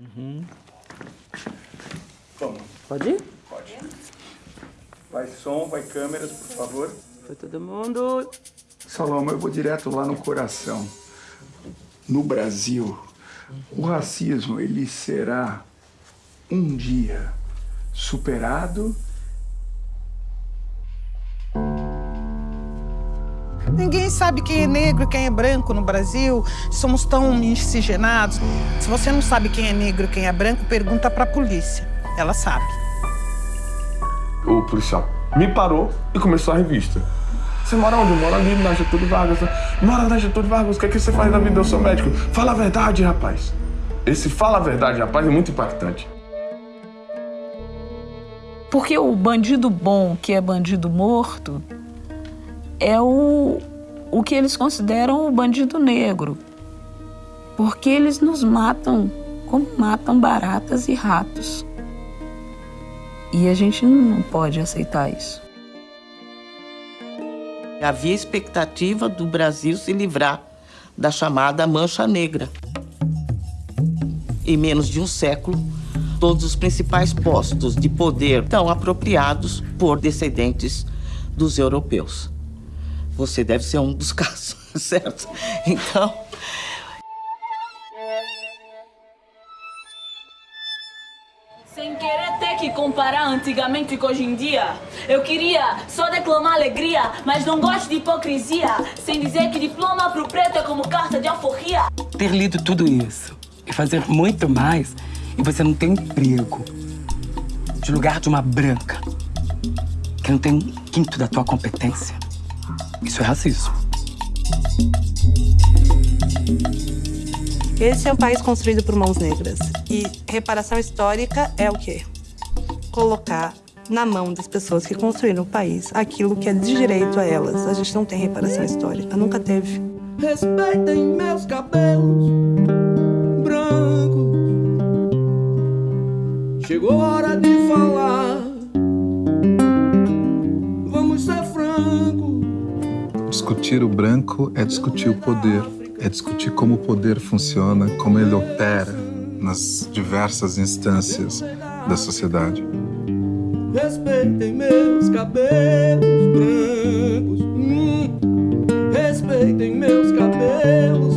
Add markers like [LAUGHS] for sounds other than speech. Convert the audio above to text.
Uhum. Vamos. Pode ir? Pode. Vai som, vai câmeras, por favor. Foi todo mundo. Saloma, eu vou direto lá no coração. No Brasil, o racismo, ele será um dia superado Ninguém sabe quem é negro e quem é branco no Brasil. Somos tão miscigenados. Se você não sabe quem é negro e quem é branco, pergunta para a polícia. Ela sabe. O policial me parou e começou a revista. Você mora onde? Eu moro ali na Getúlio Vargas. Mora na Getúlio Vargas, o que, é que você faz na vida? Eu sou médico. Fala a verdade, rapaz. Esse fala a verdade, rapaz, é muito impactante. Porque o bandido bom, que é bandido morto, é o, o que eles consideram o bandido negro. Porque eles nos matam como matam baratas e ratos. E a gente não pode aceitar isso. Havia expectativa do Brasil se livrar da chamada Mancha Negra. Em menos de um século, todos os principais postos de poder estão apropriados por descendentes dos europeus. Você deve ser um dos [LAUGHS] casos, certo? Então, Sem querer ter que comparar antigamente com hoje em dia. Eu queria só declamar alegria, mas não gosto de hipocrisia. Sem dizer que diploma pro preto é como carta de alforria. Ter lido tudo isso e fazer muito mais e você não tem emprego de lugar de uma branca que não tem um quinto da tua competência. Isso é racismo. Esse é um país construído por mãos negras. E reparação histórica é o quê? Colocar na mão das pessoas que construíram o país aquilo que é de direito a elas. A gente não tem reparação histórica, nunca teve. Respeitem meus cabelos Discutir o branco é discutir o poder, é discutir como o poder funciona, como ele opera nas diversas instâncias da sociedade. Respeitem meus cabelos brancos, hum, respeitem meus cabelos.